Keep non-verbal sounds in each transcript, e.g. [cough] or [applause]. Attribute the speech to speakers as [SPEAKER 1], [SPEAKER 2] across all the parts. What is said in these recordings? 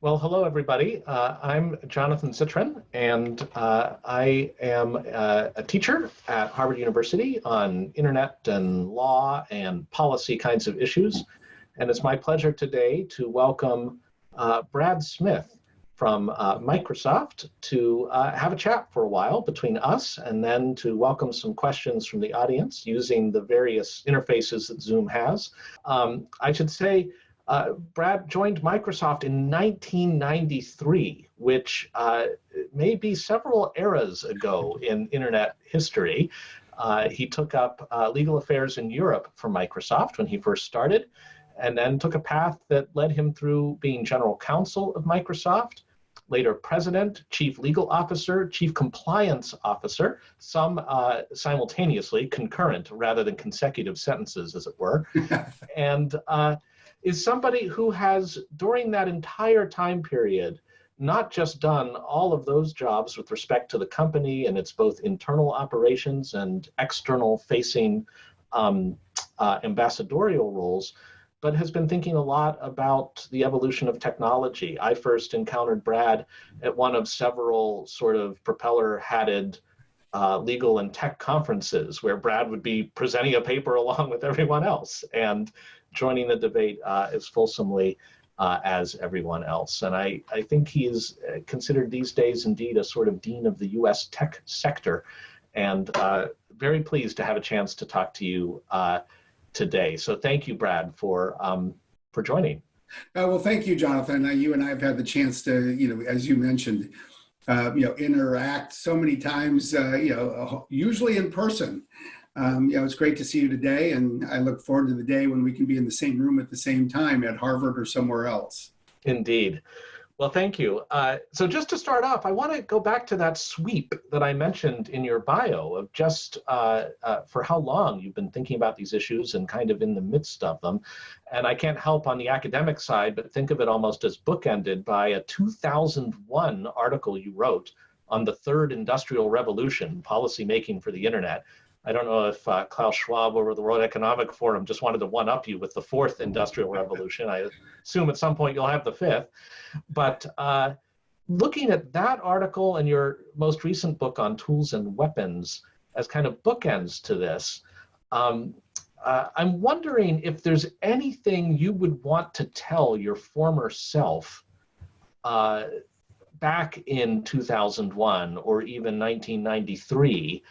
[SPEAKER 1] Well, hello, everybody. Uh, I'm Jonathan Zittrain, and uh, I am uh, a teacher at Harvard University on internet and law and policy kinds of issues. And it's my pleasure today to welcome uh, Brad Smith from uh, Microsoft to uh, have a chat for a while between us and then to welcome some questions from the audience using the various interfaces that Zoom has. Um, I should say, uh, Brad joined Microsoft in 1993, which uh, may be several eras ago in internet history. Uh, he took up uh, legal affairs in Europe for Microsoft when he first started, and then took a path that led him through being general counsel of Microsoft, later president, chief legal officer, chief compliance officer, some uh, simultaneously, concurrent rather than consecutive sentences, as it were. [laughs] and uh, is somebody who has, during that entire time period, not just done all of those jobs with respect to the company and its both internal operations and external facing um, uh, ambassadorial roles, but has been thinking a lot about the evolution of technology. I first encountered Brad at one of several sort of propeller hatted uh, legal and tech conferences where Brad would be presenting a paper [laughs] along with everyone else. And joining the debate uh, as fulsomely uh, as everyone else. And I, I think he is uh, considered these days indeed a sort of dean of the US tech sector. And uh, very pleased to have a chance to talk to you uh, today. So thank you, Brad, for, um, for joining.
[SPEAKER 2] Uh, well, thank you, Jonathan. you and I have had the chance to, you know, as you mentioned, you know, interact so many times, you know, usually in person. Um, know, it's great to see you today, and I look forward to the day when we can be in the same room at the same time at Harvard or somewhere else.
[SPEAKER 1] Indeed. Well, thank you. Uh, so just to start off, I want to go back to that sweep that I mentioned in your bio of just uh, uh, for how long you've been thinking about these issues and kind of in the midst of them. And I can't help on the academic side, but think of it almost as bookended by a 2001 article you wrote on the third industrial revolution, policy making for the internet, I don't know if uh, Klaus Schwab over the World Economic Forum just wanted to one up you with the fourth industrial revolution. I assume at some point you'll have the fifth. But uh, looking at that article and your most recent book on tools and weapons as kind of bookends to this, um, uh, I'm wondering if there's anything you would want to tell your former self uh, back in 2001 or even 1993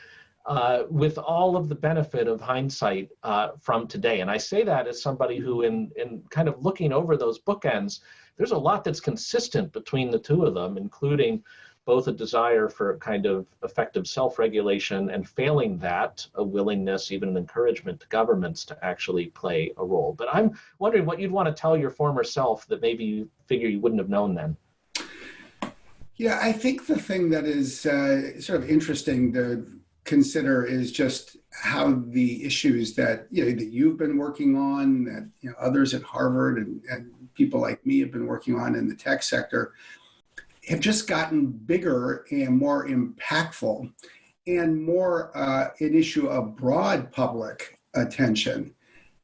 [SPEAKER 1] uh, with all of the benefit of hindsight uh, from today. And I say that as somebody who, in, in kind of looking over those bookends, there's a lot that's consistent between the two of them, including both a desire for kind of effective self-regulation and failing that, a willingness, even an encouragement to governments to actually play a role. But I'm wondering what you'd want to tell your former self that maybe you figure you wouldn't have known then.
[SPEAKER 2] Yeah, I think the thing that is uh, sort of interesting to consider is just how the issues that you know that you've been working on, that you know others at Harvard and, and people like me have been working on in the tech sector, have just gotten bigger and more impactful, and more uh, an issue of broad public attention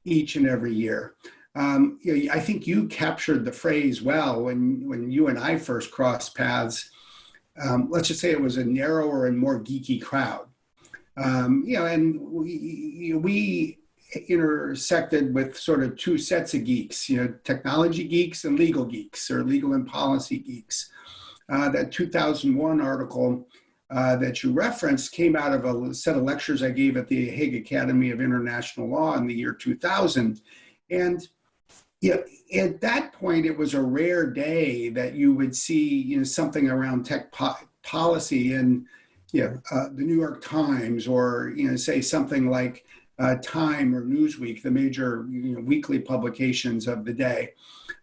[SPEAKER 2] each and every year. Um, you know, I think you captured the phrase well when when you and I first crossed paths. Um, let's just say it was a narrower and more geeky crowd um, you know, and we, we intersected with sort of two sets of geeks, you know, technology geeks and legal geeks or legal and policy geeks. Uh, that 2001 article uh, that you referenced came out of a set of lectures I gave at the Hague Academy of International Law in the year 2000. And you know, at that point, it was a rare day that you would see you know, something around tech po policy and know, uh, the New York Times or, you know, say something like uh, Time or Newsweek, the major you know, weekly publications of the day.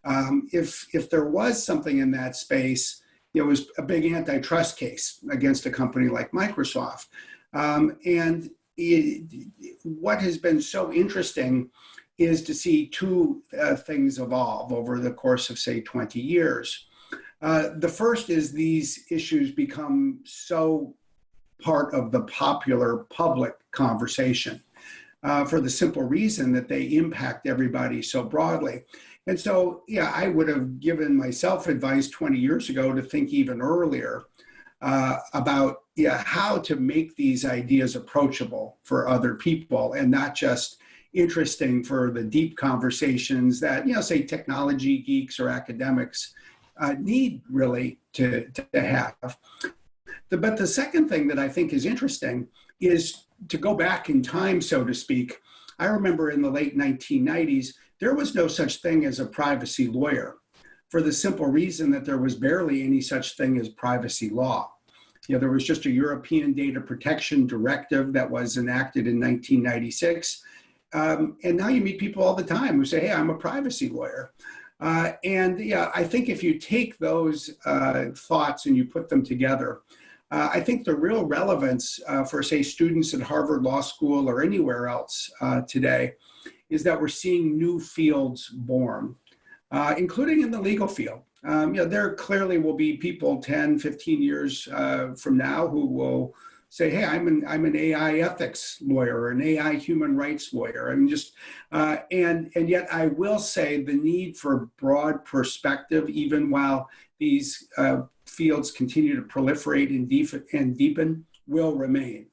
[SPEAKER 2] Um, if, if there was something in that space, it was a big antitrust case against a company like Microsoft. Um, and it, what has been so interesting is to see two uh, things evolve over the course of, say, 20 years. Uh, the first is these issues become so part of the popular public conversation. uh, for the simple reason that they impact everybody so broadly. And so, yeah, I would have given myself advice 20 years ago to think even earlier uh, about yeah, how to make these ideas approachable for other people and not just interesting for the deep conversations that, you know, say technology geeks or academics uh, need really to, to have. The, but the second thing that I think is interesting is to go back in time, so to speak. I remember in the late 1990s, there was no such thing as a privacy lawyer for the simple reason that there was barely any such thing as privacy law. You know, there was just a European Data Protection Directive that was enacted in 1996. Um, and now you meet people all the time who say, hey, I'm a privacy lawyer. Uh, and yeah, I think if you take those uh, thoughts and you put them together, uh, I think the real relevance uh, for, say, students at Harvard Law School or anywhere else uh, today is that we're seeing new fields born, uh, including in the legal field. Um, you know, there clearly will be people 10, 15 years from now who will say, hey, I'm an I'm an AI ethics lawyer or an AI human rights lawyer. I mean, just uh, and and yet I will say the need for broad perspective, even while these uh, fields continue to proliferate and, deep, and deepen, will remain.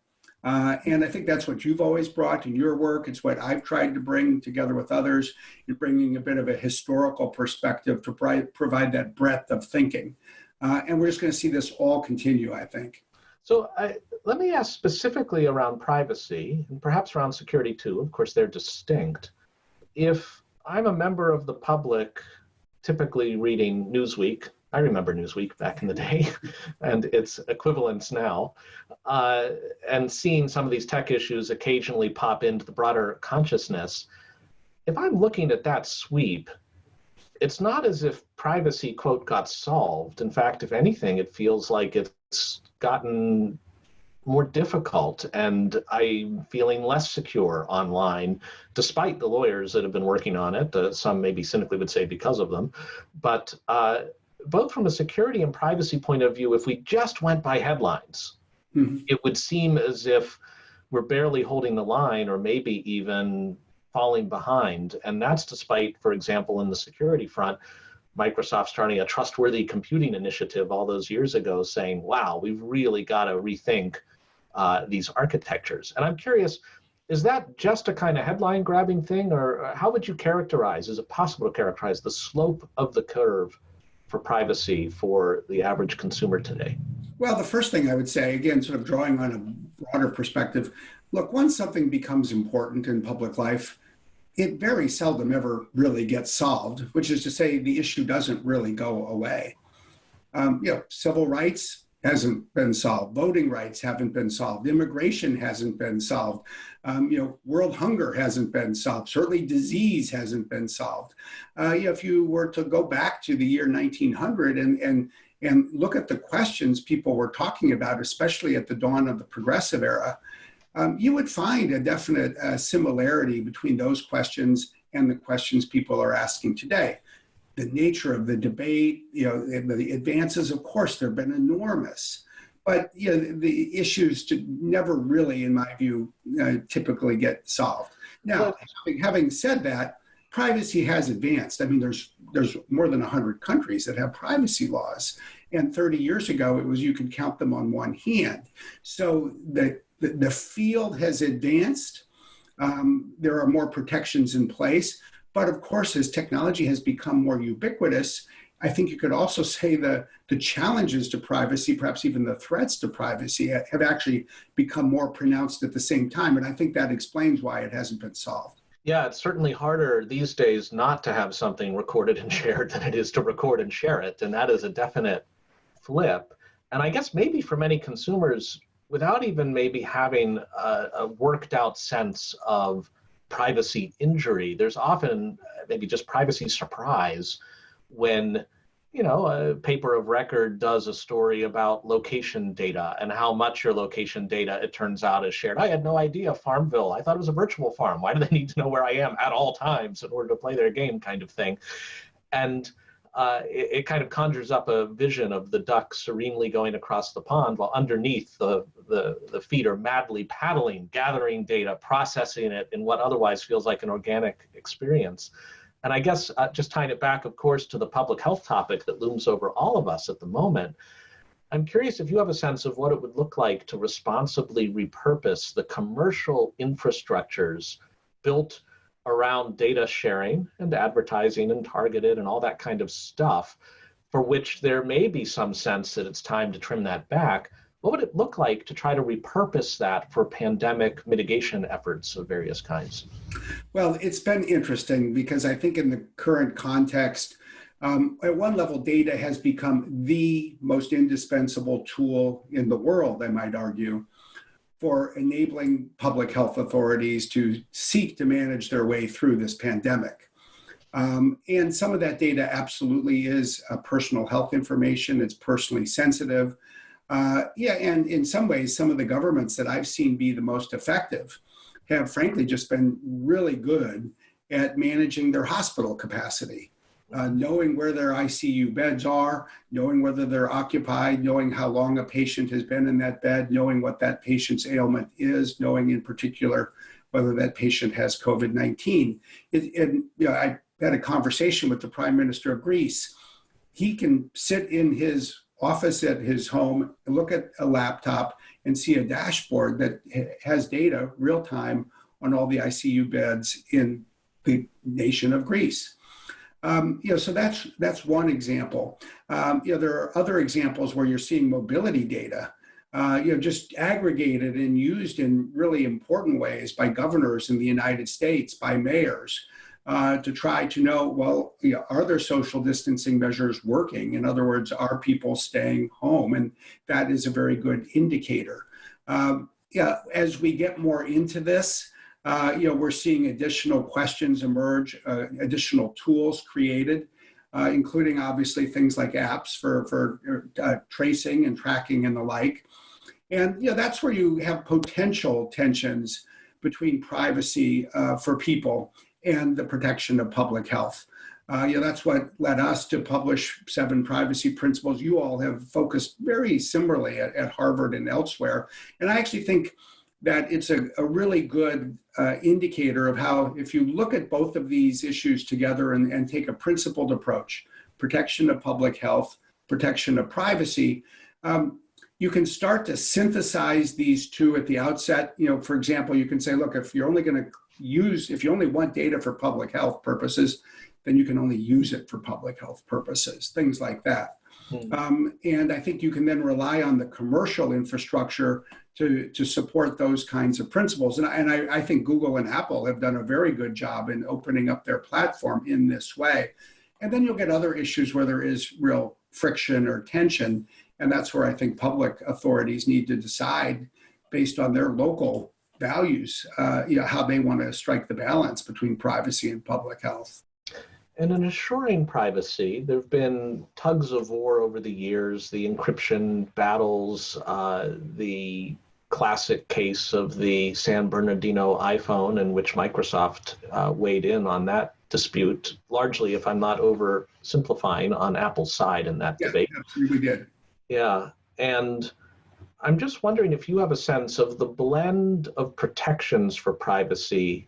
[SPEAKER 2] Uh, and I think that's what you've always brought in your work. It's what I've tried to bring together with others in bringing a bit of a historical perspective to provide that breadth of thinking. Uh, and we're just going to see this all continue, I think.
[SPEAKER 1] So I, let me ask specifically around privacy and perhaps around security too. Of course, they're distinct. If I'm a member of the public, typically reading Newsweek, I remember Newsweek back in the day [laughs] and its equivalents now, uh, and seeing some of these tech issues occasionally pop into the broader consciousness. If I'm looking at that sweep, it's not as if privacy, quote, got solved. In fact, if anything, it feels like it's gotten more difficult and I'm feeling less secure online, despite the lawyers that have been working on it. Uh, some maybe cynically would say because of them. But uh, both from a security and privacy point of view, if we just went by headlines, mm-hmm. it would seem as if we're barely holding the line or maybe even falling behind. And that's despite, for example, in the security front, Microsoft starting a trustworthy computing initiative all those years ago saying, wow, we've really got to rethink uh, these architectures. And I'm curious, is that just a kind of headline grabbing thing, or how would you characterize, is it possible to characterize the slope of the curve for privacy for the average consumer today?
[SPEAKER 2] Well, the first thing I would say, again, sort of drawing on a broader perspective, look, once something becomes important in public life, it very seldom ever really gets solved, which is to say the issue doesn't really go away. Um, you know, civil rights hasn't been solved, voting rights haven't been solved, immigration hasn't been solved, um, you know, world hunger hasn't been solved, certainly disease hasn't been solved. Uh, you know, if you were to go back to the year 1900 and, and, and look at the questions people were talking about, especially at the dawn of the progressive era, um, you would find a definite uh, similarity between those questions and the questions people are asking today. The nature of the debate, you know, the advances, of course, they've been enormous. But you know, the issues to never really, in my view, uh, typically get solved. Now, having, having said that, privacy has advanced. I mean, there's there's more than 100 countries that have privacy laws. And 30 years ago, it was you could count them on one hand. So the the, the field has advanced. Um, there are more protections in place. But of course, as technology has become more ubiquitous, I think you could also say the, the challenges to privacy, perhaps even the threats to privacy, have actually become more pronounced at the same time. And I think that explains why it hasn't been solved.
[SPEAKER 1] Yeah, it's certainly harder these days not to have something recorded and [laughs] shared than it is to record and share it. And that is a definite flip. And I guess maybe for many consumers, without even maybe having a, a, worked out sense of privacy injury. There's often uh, maybe just privacy surprise when you know a paper of record does a story about location data and how much your location data it turns out is shared. I had no idea Farmville. I thought it was a virtual farm. Why do they [laughs] need to know where I am at all times in order to play their game kind of thing? And uh, it, it, kind of conjures up a vision of the duck serenely going across the pond while underneath the, the, the feet are madly paddling, gathering data, processing it in what otherwise feels like an organic experience. And I guess uh, just tying it back, of course, to the public health topic that looms over all of us at the moment, I'm curious if you have a sense of what it would look like to responsibly repurpose the commercial infrastructures built around data sharing and advertising and targeted and all that kind of stuff, for which there may be some sense that it's time to trim that back. What would it look like to try to repurpose that for pandemic mitigation efforts of various kinds?
[SPEAKER 2] Well, it's been interesting because I think in the current context, um, at one level, data has become the most indispensable tool in the world, I might argue, for enabling public health authorities to seek to manage their way through this pandemic. Um, and some of that data absolutely is uh, personal health information. It's personally sensitive. Uh, yeah, and in some ways, some of the governments that I've seen be the most effective have frankly just been really good at managing their hospital capacity uh, knowing where their ICU beds are, knowing whether they're occupied, knowing how long a patient has been in that bed, knowing what that patient's ailment is, knowing in particular whether that patient has COVID 19. And you know, I had a conversation with the Prime Minister of Greece. He can sit in his office at his home, look at a laptop, and see a dashboard that has data real time on all the ICU beds in the nation of Greece. Um, you know, so that's that's one example. Um, you know, there are other examples where you're seeing mobility data, uh, you know, just aggregated and used in really important ways by governors in the United States, by mayors, uh, to try to know, well, you know, are there social distancing measures working? In other words, are people staying home? And that is a very good indicator. Um, yeah, as we get more into this, uh, you know, we're seeing additional questions emerge, uh, additional tools created, uh, including obviously things like apps for, for uh, tracing and tracking and the like. And you know, that's where you have potential tensions between privacy uh, for people and the protection of public health. Uh, you know, that's what led us to publish seven privacy principles. You all have focused very similarly at, at Harvard and elsewhere. And I actually think that it's a, a really good uh, indicator of how, if you look at both of these issues together and, and take a principled approach, protection of public health, protection of privacy, um, you can start to synthesize these two at the outset. You know, for example, you can say, look, if you're only going to use, if you only want data for public health purposes, then you can only use it for public health purposes, things like that. Hmm. Um, and I think you can then rely on the commercial infrastructure to, to support those kinds of principles. And, I, and I, I think Google and Apple have done a very good job in opening up their platform in this way. And then you'll get other issues where there is real friction or tension. And that's where I think public authorities need to decide based on their local values, uh, you know, how they want to strike the balance between privacy and public health.
[SPEAKER 1] And in assuring privacy, there have been tugs of war over the years, the encryption battles, uh, the classic case of the San Bernardino iPhone, in which Microsoft uh, weighed in on that dispute, largely, if I'm not oversimplifying, on Apple's side in that
[SPEAKER 2] yeah,
[SPEAKER 1] debate.
[SPEAKER 2] Absolutely did.
[SPEAKER 1] Yeah. And I'm just wondering if you have a sense of the blend of protections for privacy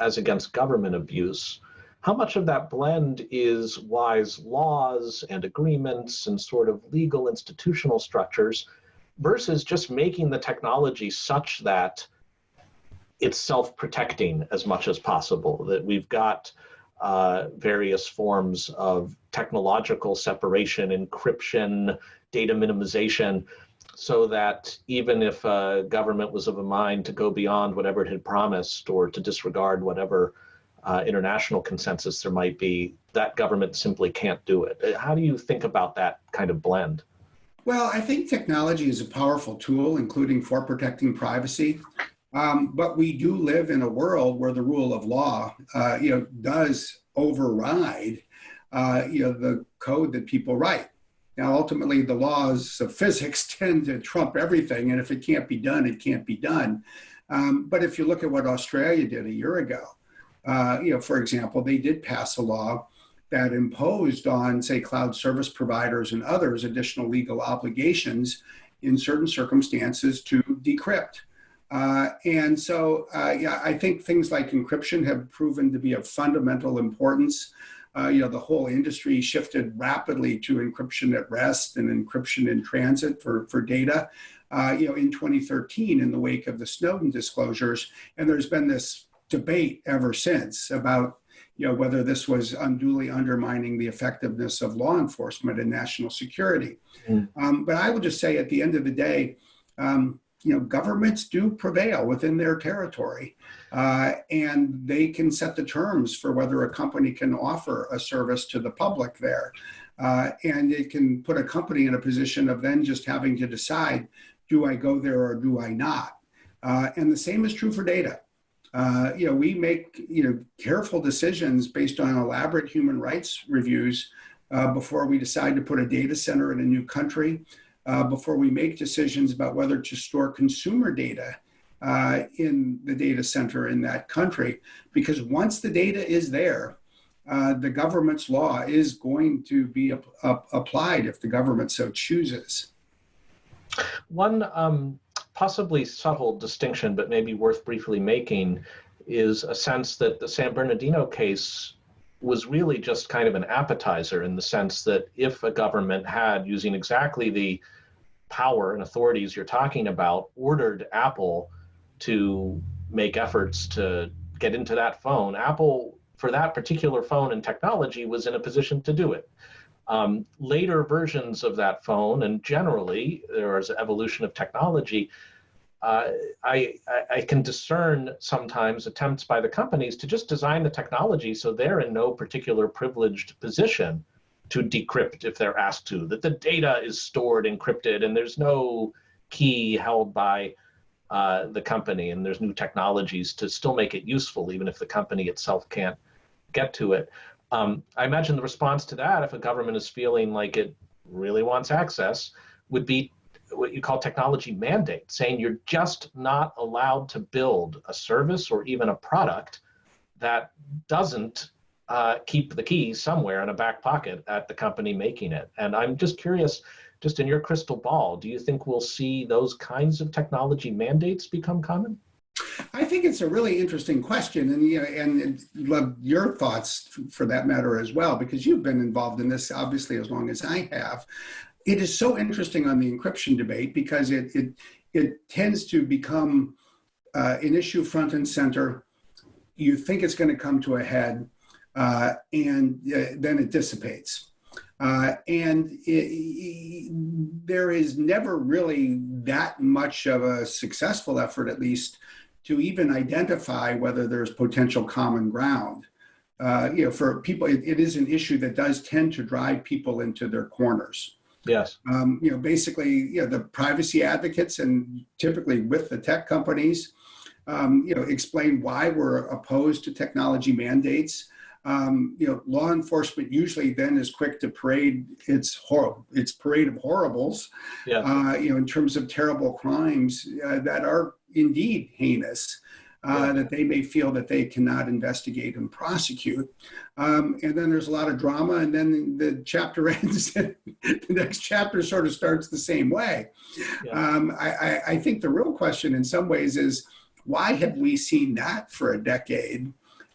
[SPEAKER 1] as against government abuse how much of that blend is wise laws and agreements and sort of legal institutional structures versus just making the technology such that it's self-protecting as much as possible, that we've got uh, various forms of technological separation, encryption, data minimization, so that even if a government was of a mind to go beyond whatever it had promised or to disregard whatever uh, international consensus there might be, that government simply can't do it. Uh, how do you think about that kind of blend?
[SPEAKER 2] Well, I think technology is a powerful tool, including for protecting privacy. Um, but we do live in a world where the rule of law, uh, you know, does override, uh, you know, the code that people write. Now, ultimately, the laws of physics [laughs] tend to trump everything, and if it can't be done, it can't be done. Um, but if you look at what Australia did a year ago, uh, you know, for example, they did pass a law that imposed on, say, cloud service providers and others additional legal obligations in certain circumstances to decrypt. Uh, and so, uh, yeah, I think things like encryption have proven to be of fundamental importance. Uh, you know, the whole industry shifted rapidly to encryption at rest and encryption in transit for, for data, uh, you know, in 2013 in the wake of the Snowden disclosures. And there's been this debate ever since about you know, whether this was unduly undermining the effectiveness of law enforcement and national security. Mm. Um, but I would just say at the end of the day, um, you know, governments do prevail within their territory, uh, and they can set the terms for whether a company can offer a service to the public there. Uh, and it can put a company in a position of then just having to decide, do I go there or do I not? Uh, and the same is true for data. Uh, you know, we make, you know, careful decisions based on elaborate human rights reviews uh, before we decide to put a data center in a new country, uh, before we make decisions about whether to store consumer data uh, in the data center in that country. Because once the data is there, uh, the government's law is going to be ap ap applied if the government so chooses.
[SPEAKER 1] One um, possibly subtle distinction, but maybe worth briefly making, is a sense that the San Bernardino case was really just kind of an appetizer in the sense that if a government had, using exactly the power and authorities you're talking about, ordered Apple to make efforts to get into that phone, Apple, for that particular phone and technology, was in a position to do it. Um, later versions of that phone, and generally there is evolution of technology, uh, I, I, can discern sometimes attempts by the companies to just design the technology so they're in no particular privileged position to decrypt if they're asked to, that the data is stored encrypted and there's no key held by uh, the company and there's new technologies to still make it useful even if the company itself can't get to it. Um, I imagine the response to that, if a government is feeling like it really wants access, would be what you call technology mandate, saying you're just not allowed to build a service or even a product that doesn't uh, keep the key somewhere in a back pocket at the company making it. And I'm just curious, just in your crystal ball, do you think we'll see those kinds of technology mandates become common?
[SPEAKER 2] I think it's a really interesting question, and you know, and love your thoughts for that matter as well, because you've been involved in this obviously as long as I have. It is so interesting on the encryption debate because it it it tends to become uh, an issue front and center. You think it's going to come to a head, uh, and uh, then it dissipates. Uh, and it, it, there is never really that much of a successful effort, at least, to even identify whether there's potential common ground. Uh, you know, for people, it, it is an issue that does tend to drive people into their corners.
[SPEAKER 1] Yes.
[SPEAKER 2] Um, you know, basically, you know, the privacy advocates and typically with the tech companies, um, you know, explain why we're opposed to technology mandates. Um, you know, law enforcement usually then is quick to parade its hor its parade of horribles. Yeah. Uh, you know, in terms of terrible crimes uh, that are indeed heinous. Uh, yeah. that they may feel that they cannot investigate and prosecute. Um, and then there's a lot of drama, and then the chapter [laughs] ends, and the next chapter sort of starts the same way. Yeah. Um, I, I, think the real question in some ways is why have we seen that for a decade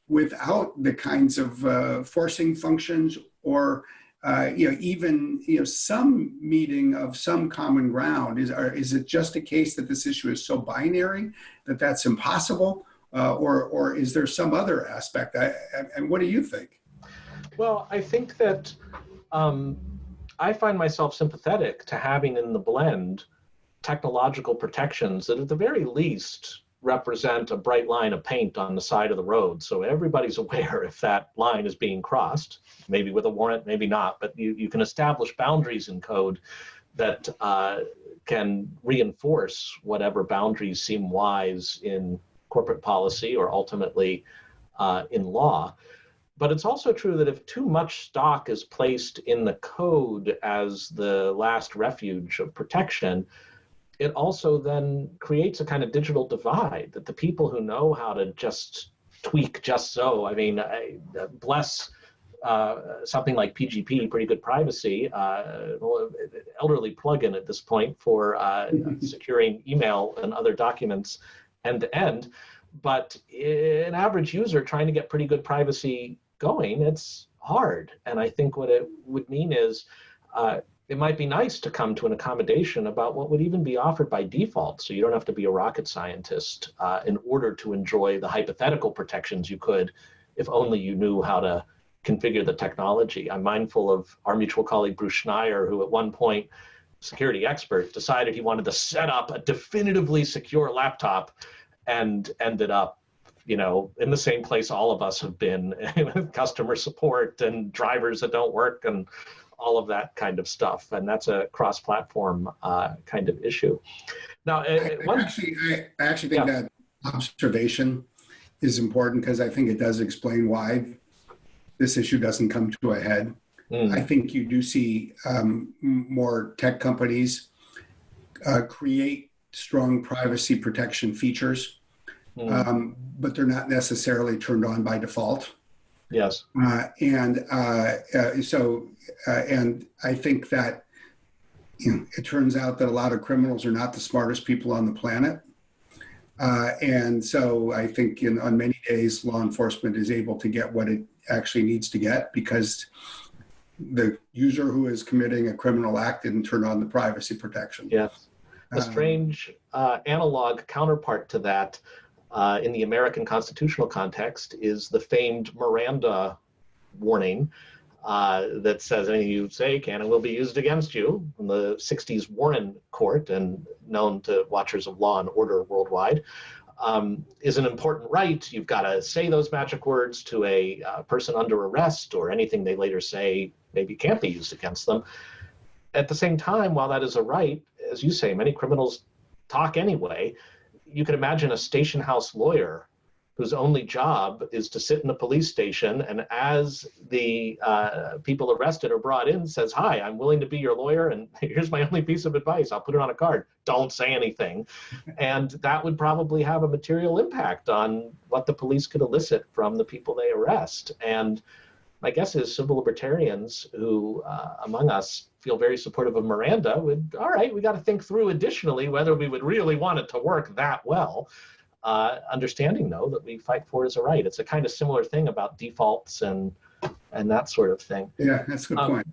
[SPEAKER 2] without the kinds of uh, forcing functions or uh, you know, even you know, some meeting of some common ground? Is are, is it just a case that this issue is so binary that that's impossible, uh, or or is there some other aspect? I, and what do you think?
[SPEAKER 1] Well, I think that um, I find myself sympathetic to having in the blend technological protections that, at the very least, represent a bright line of paint on the side of the road. So everybody's [laughs] aware if that line is being crossed, maybe with a warrant, maybe not, but you, you can establish boundaries in code that uh, can reinforce whatever boundaries seem wise in corporate policy or ultimately uh, in law. But it's also true that if too much stock is placed in the code as the last refuge of protection, it also then creates a kind of digital divide that the people who know how to just tweak just so, I mean, I, bless uh, something like PGP, pretty good privacy, uh, elderly plugin at this point for uh, [laughs] securing email and other documents end to end. But an average user trying to get pretty good privacy going, it's hard. And I think what it would mean is uh, it might be nice to come to an accommodation about what would even be offered by default. So you don't have to be a rocket scientist uh, in order to enjoy the hypothetical protections you could if only you knew how to configure the technology. I'm mindful of our mutual colleague Bruce Schneier, who at one point, security expert, decided he wanted to set up a definitively secure laptop and ended up you know, in the same place all of us have been [laughs] customer support and drivers that don't work and all of that kind of stuff. And that's a cross-platform uh, kind of issue. Now,
[SPEAKER 2] I, one, actually, I, I actually think yeah. that observation is important because I think it does explain why this issue doesn't come to a head. Mm. I think you do see um, more tech companies uh, create strong privacy protection features, mm. um, but they're not necessarily turned on by default.
[SPEAKER 1] Yes.
[SPEAKER 2] Uh, and uh, uh, so, uh, and I think that you know, it turns out that a lot of criminals are not the smartest people on the planet. Uh, and so I think in, on many days, law enforcement is able to get what it actually needs to get because the user who is committing a criminal act didn't turn on the privacy protection.
[SPEAKER 1] Yes. A um, strange uh, analog counterpart to that uh, in the American constitutional context is the famed Miranda warning uh, that says anything you say can and will be used against you in the 60s Warren Court and known to watchers of law and order worldwide. Um, is an important right. You've got to say those magic words to a uh, person under arrest or anything they later say maybe can't be used against them. At the same time, while that is a right, as you say, many criminals talk anyway you could imagine a station house lawyer whose only job is to sit in a police station and as the uh, people arrested are brought in says hi i'm willing to be your lawyer and [laughs] here's my only piece of advice. I'll put it on a card. Don't say anything. [laughs] And that would probably have a material impact on what the police could elicit from the people they arrest. And my guess is civil libertarians who uh, among us feel very supportive of Miranda would, all right, we got to think through additionally whether we would really want it to work that well. Uh, understanding though that we fight for is a right. It's a kind of similar thing about defaults and and that sort of thing.
[SPEAKER 2] Yeah, that's a good um, point.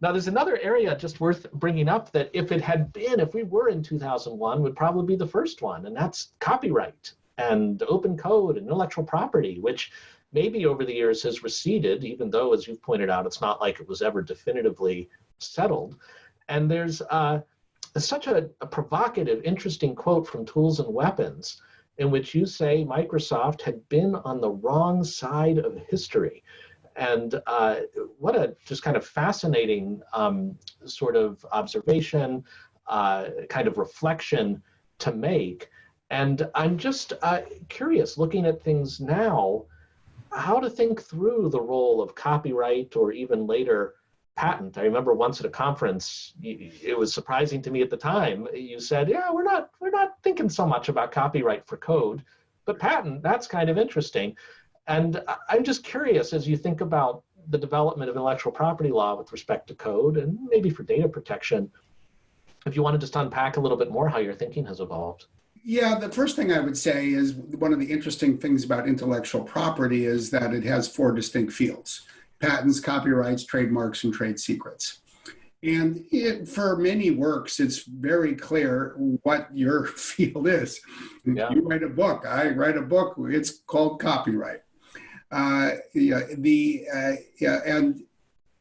[SPEAKER 1] Now there's another area just worth bringing up that if it had been, if we were in 2001, would probably be the first one, and that's copyright and open code and intellectual property, which maybe over the years has receded, even though, as you've pointed out, it's not like it was ever definitively settled. And there's uh, such a, a, provocative, interesting quote from Tools and Weapons in which you say Microsoft had been on the wrong side of history. And uh, what a just kind of fascinating um, sort of observation, uh, kind of reflection to make. And I'm just uh, curious, looking at things now, how to think through the role of copyright or even later patent. I remember once at a conference, it was surprising to me at the time. You said, "Yeah, we're not we're not thinking so much about copyright for code, but patent that's kind of interesting." And I'm just curious as you think about the development of intellectual property law with respect to code and maybe for data protection, if you want to just unpack a little bit more how your thinking has evolved.
[SPEAKER 2] Yeah, the first thing I would say is one of the interesting things about intellectual property is that it has four distinct fields patents, copyrights, trademarks, and trade secrets. And it, for many works, it's very clear what your [laughs] field is. Yeah. You write a book, I write a book, it's called copyright. Uh, yeah, the, uh, yeah, and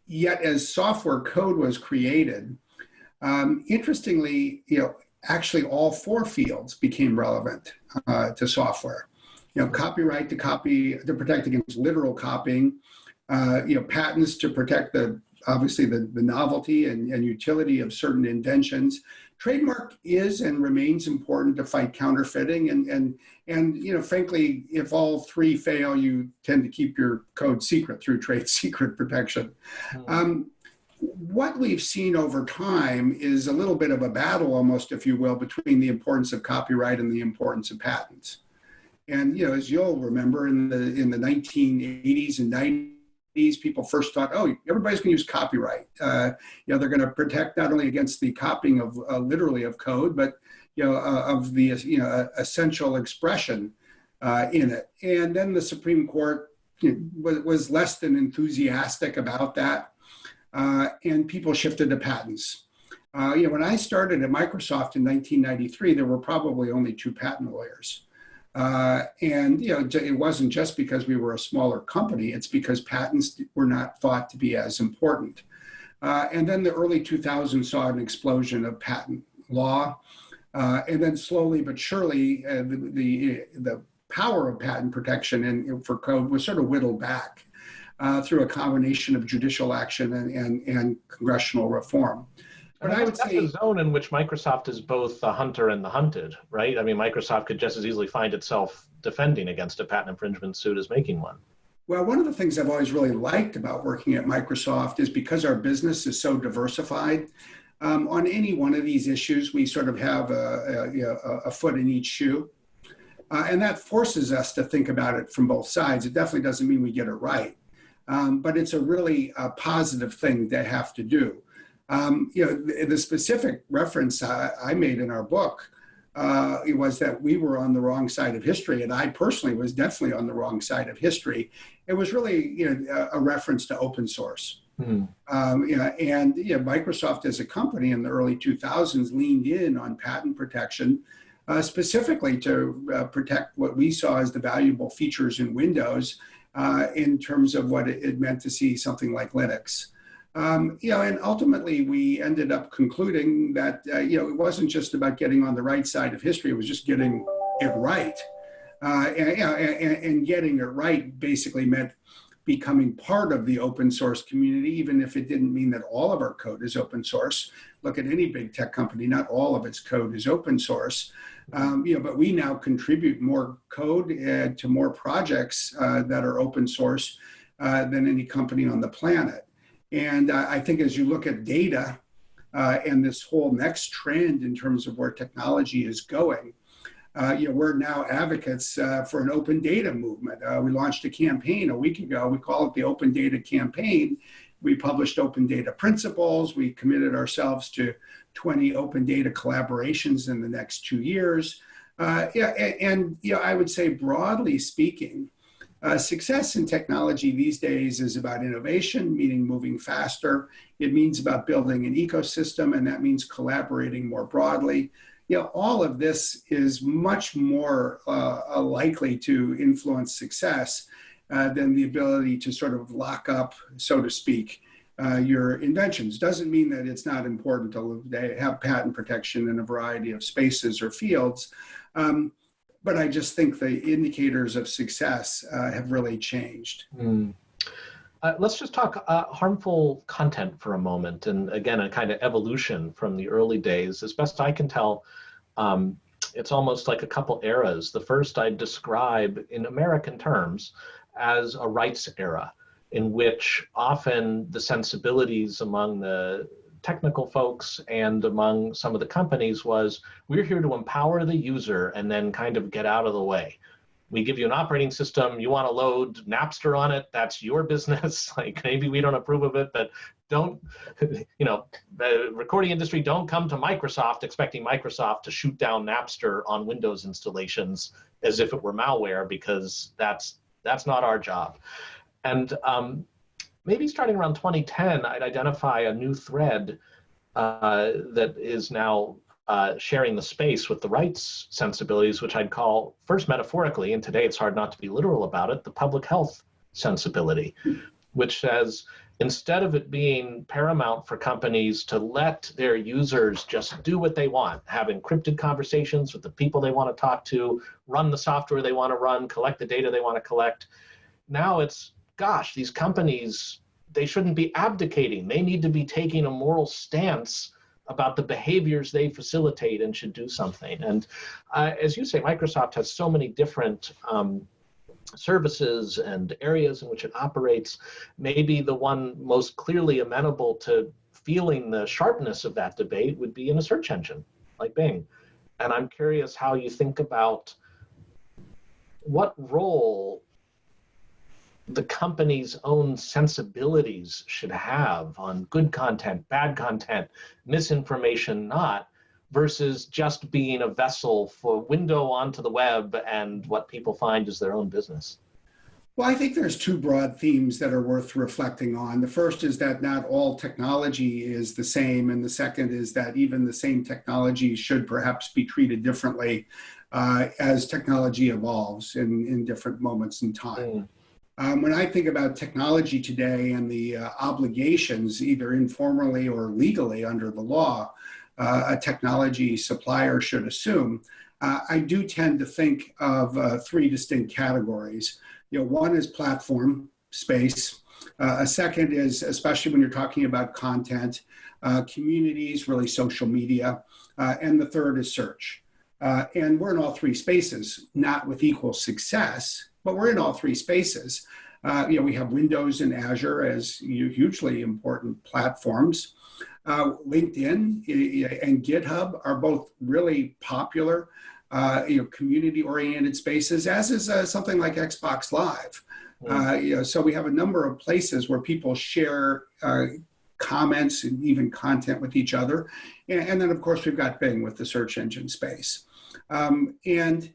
[SPEAKER 2] yet, as software code was created, um, interestingly, you know, actually all four fields became relevant uh, to software. You know, copyright to copy to protect against literal copying, uh, you know, patents to protect the obviously the, the novelty and, and utility of certain inventions. Trademark is and remains important to fight counterfeiting and and and you know frankly if all three fail you tend to keep your code secret through trade [laughs] secret protection. Mm. Um, what we've seen over time is a little bit of a battle almost if you will between the importance of copyright and the importance of patents. And you know as you'll remember in the in the 1980s and 90s these people first thought, oh, everybody's going to use copyright. Uh, you know, they're going to protect not only against the copying of uh, literally of code, but you know, uh, of the you know essential expression uh, in it. And then the Supreme Court you know, was, was, less than enthusiastic about that, uh, and people shifted to patents. Uh, you know, when I started at Microsoft in 1993, there were probably only two patent lawyers. Uh, and you know, it wasn't just because we were a smaller company; it's because patents were not thought to be as important. Uh, and then the early 2000s saw an explosion of patent law, uh, and then slowly but surely, uh, the, the, the power of patent protection and for code was sort of whittled back uh, through a combination of judicial action and, and, and congressional reform.
[SPEAKER 1] But I would that's say a zone in which Microsoft is both the hunter and the hunted, right? I mean, Microsoft could just as easily find itself defending against a patent infringement suit as making one.
[SPEAKER 2] Well, one of the things I've always really liked about working at Microsoft is because our business is so diversified. Um, on any one of these issues, we sort of have a, a, a foot in each shoe. Uh, and that forces us to think about it from both sides. It definitely doesn't mean we get it right, um, but it's a really uh, positive thing to have to do. Um, you know, the, the, specific reference uh, I made in our book uh, it was that we were on the wrong side of history, and I personally was definitely on the wrong side of history. It was really, you know, a, a reference to open source. Mm. Um, you know, and you know, Microsoft as a company in the early 2000s leaned in on patent protection, uh, specifically to uh, protect what we saw as the valuable features in Windows uh, in terms of what it, it meant to see something like Linux. Um, you know, and ultimately we ended up concluding that, uh, you know, it wasn't just about getting on the right side of history, it was just getting it right. Uh, and, you know, and, and, getting it right basically meant becoming part of the open source community, even if it didn't mean that all of our code is open source. Look at any big tech company, not all of its code is open source. Um, you know, but we now contribute more code uh, to more projects uh, that are open source uh, than any company on the planet. And I think as you look at data uh, and this whole next trend in terms of where technology is going, uh, you know, we're now advocates uh, for an open data movement. Uh, we launched a campaign a week ago. We call it the Open Data Campaign. We published open data principles. We committed ourselves to 20 open data collaborations in the next two years. Uh, yeah, and, and you know, I would say broadly speaking, uh, success in technology these days is about innovation, meaning moving faster. It means about building an ecosystem, and that means collaborating more broadly. You know, all of this is much more uh, likely to influence success uh, than the ability to sort of lock up, so to speak, uh, your inventions. Doesn't mean that it's not important to have patent protection in a variety of spaces or fields. Um, but I just think the indicators of success uh, have really changed. Mm.
[SPEAKER 1] Uh, let's just talk uh, harmful content for a moment, and again, a kind of evolution from the early days. As best I can tell, um, it's almost like a couple eras. The first I describe in American terms as a rights era, in which often the sensibilities among the technical folks and among some of the companies was we're here to empower the user and then kind of get out of the way. We give you an operating system, you want to load Napster on it, that's your business. [laughs] like maybe we don't approve of it, but don't, [laughs] you know, the recording industry don't come to Microsoft expecting Microsoft to shoot down Napster on Windows installations as if it were malware because that's that's not our job. And um, maybe starting around 2010, I'd identify a new thread uh, that is now uh, sharing the space with the rights sensibilities, which I'd call first metaphorically, and today it's hard not to be literal about it, the public health sensibility, which says instead of it being paramount for companies to let their users just do what they want, have encrypted conversations with the people they want to talk to, run the software they want to run, collect the data they want to collect, now it's gosh, these companies, they shouldn't be abdicating. They need to be taking a moral stance about the behaviors they facilitate and should do something. And uh, as you say, Microsoft has so many different um, services and areas in which it operates. Maybe the one most clearly amenable to feeling the sharpness of that debate would be in a search engine like Bing. And I'm curious how you think about what role the company's own sensibilities should have on good content, bad content, misinformation, not, versus just being a vessel for window onto the web and what people find is their own business?
[SPEAKER 2] Well, I think there's two broad themes that are worth reflecting on. The first is that not all technology is the same, and the second is that even the same technology should perhaps be treated differently uh, as technology evolves in, in different moments in time. Mm. Um, when I think about technology today and the uh, obligations, either informally or legally under the law, uh, a technology supplier should assume, uh, I do tend to think of uh, three distinct categories you know, one is platform space. Uh, a second is, especially when you're talking about content, uh, communities, really social media. And the third is search. And we're in all three spaces, not with equal success, but we're in all three spaces. Uh, you know, we have Windows and Azure as hugely important platforms. Uh, LinkedIn and GitHub are both really popular uh, you know, community-oriented spaces, as is uh, something like Xbox Live. Mm. Uh, you know, so we have a number of places where people share uh, comments and even content with each other. And, and, then, of course, we've got Bing with the search engine space. Um, and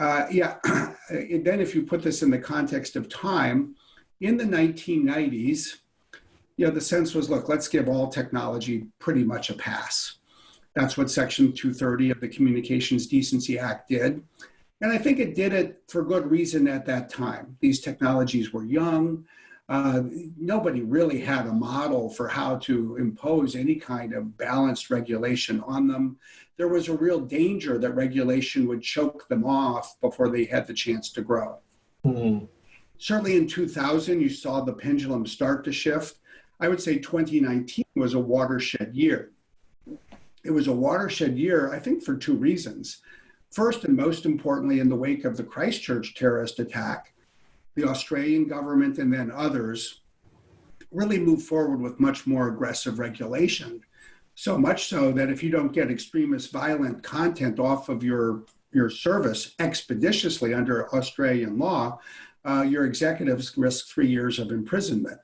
[SPEAKER 2] uh, yeah, [clears throat] then if you put this in the context of time, in the 1990s, you know, the sense was, look, let's give all technology pretty much a pass. That's what Section 230 of the Communications Decency Act did. And I think it did it for good reason at that time. These technologies were young. Uh, nobody really had a model for how to impose any kind of balanced regulation on them. There was a real danger that regulation would choke them off before they had the chance to grow. Mm-hmm. Certainly in 2000, you saw the pendulum start to shift. I would say 2019 was a watershed year it was a watershed year, I think, for two reasons. First, and most importantly, in the wake of the Christchurch terrorist attack, the Australian government and then others really move forward with much more aggressive regulation. So much so that if you don't get extremist violent content off of your, your service expeditiously under Australian law, uh, your executives risk three years of imprisonment.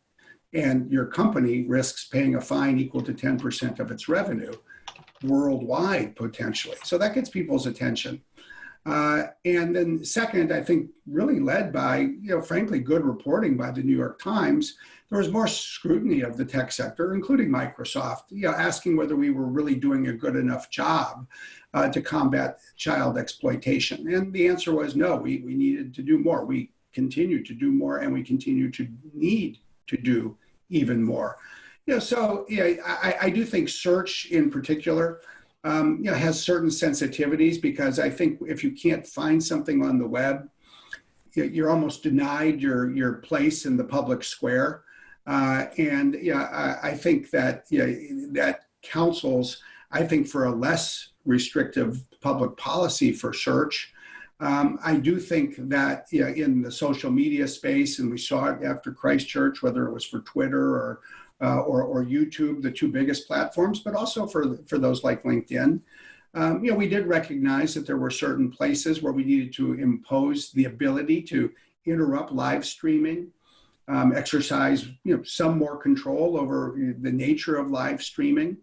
[SPEAKER 2] And your company risks paying a fine equal to 10% of its revenue worldwide potentially. So that gets people's attention. Uh, and then second, I think really led by, you know, frankly, good reporting by the New York Times, there was more scrutiny of the tech sector, including Microsoft, you know, asking whether we were really doing a good enough job uh, to combat child exploitation. And the answer was no, we, we needed to do more. We continue to do more and we continue to need to do even more. Yeah, so yeah, I, I do think search in particular, um, you know, has certain sensitivities because I think if you can't find something on the web, you're almost denied your your place in the public square. Uh, and yeah, I, I, think that yeah, that counsels, I think, for a less restrictive public policy for search. Um, I do think that yeah, in the social media space, and we saw it after Christchurch, whether it was for Twitter or uh, or, or YouTube, the two biggest platforms, but also for, for those like LinkedIn. Um, you know, we did recognize that there were certain places where we needed to impose the ability to interrupt live streaming, um, exercise you know, some more control over the nature of live streaming.